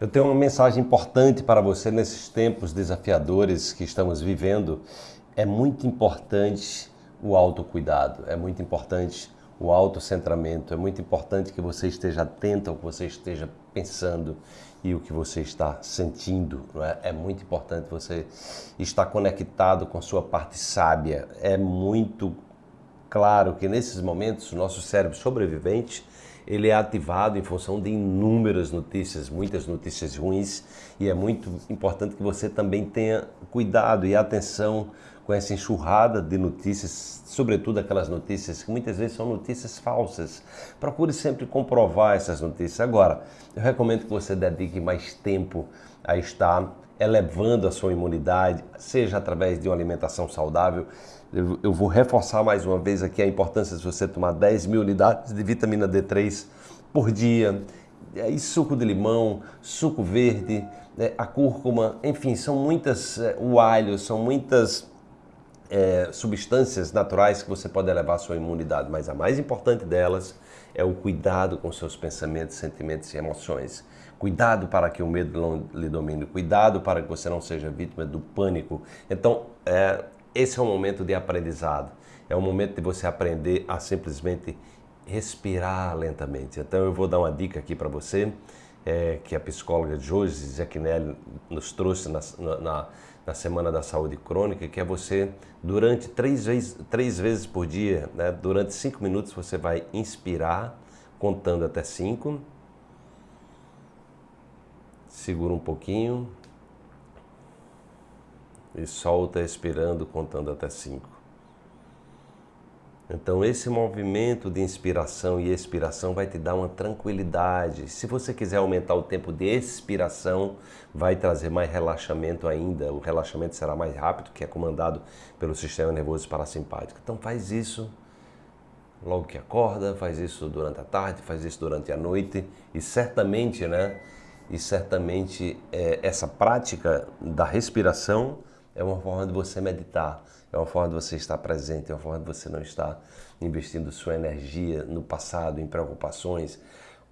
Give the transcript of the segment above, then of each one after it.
Eu tenho uma mensagem importante para você nesses tempos desafiadores que estamos vivendo. É muito importante o autocuidado, é muito importante o autocentramento, é muito importante que você esteja atento ao que você esteja pensando e o que você está sentindo. É? é muito importante você estar conectado com sua parte sábia. É muito claro que nesses momentos o nosso cérebro sobrevivente ele é ativado em função de inúmeras notícias, muitas notícias ruins, e é muito importante que você também tenha cuidado e atenção com essa enxurrada de notícias, sobretudo aquelas notícias que muitas vezes são notícias falsas. Procure sempre comprovar essas notícias. Agora, eu recomendo que você dedique mais tempo a estar elevando a sua imunidade, seja através de uma alimentação saudável. Eu, vou reforçar mais uma vez aqui a importância de você tomar 10 mil unidades de vitamina D3 por dia. E suco de limão, suco verde, né, a cúrcuma, enfim, são muitas, é, o alho, são muitas é, substâncias naturais que você pode elevar a sua imunidade, mas a mais importante delas é o cuidado com seus pensamentos, sentimentos e emoções. Cuidado para que o medo não lhe domine, cuidado para que você não seja vítima do pânico. Então, é, esse é um momento de aprendizado, é um momento de você aprender a simplesmente respirar lentamente. Então, eu vou dar uma dica aqui para você, é, que a psicóloga Josi Zecchinelli nos trouxe na, na, na, Semana da Saúde Crônica, que é você, durante três vezes, três vezes por dia, né, durante cinco minutos, você vai inspirar, contando até cinco, segura um pouquinho e solta expirando, contando até cinco. Então esse movimento de inspiração e expiração vai te dar uma tranquilidade. Se você quiser aumentar o tempo de expiração, vai trazer mais relaxamento ainda. O relaxamento será mais rápido, que é comandado pelo sistema nervoso parasimpático. Então faz isso logo que acorda, faz isso durante a tarde, faz isso durante a noite e certamente, né? E certamente é, essa prática da respiração é uma forma de você meditar, é uma forma de você estar presente, é uma forma de você não estar investindo sua energia no passado, em preocupações,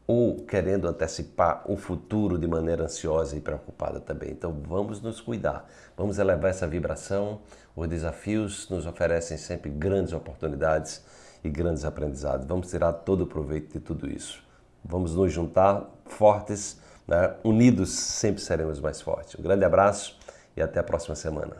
ou querendo antecipar o futuro de maneira ansiosa e preocupada também. Então vamos nos cuidar, vamos elevar essa vibração. Os desafios nos oferecem sempre grandes oportunidades e grandes aprendizados. Vamos tirar todo o proveito de tudo isso. Vamos nos juntar fortes, né? unidos sempre seremos mais fortes. Um grande abraço e até a próxima semana.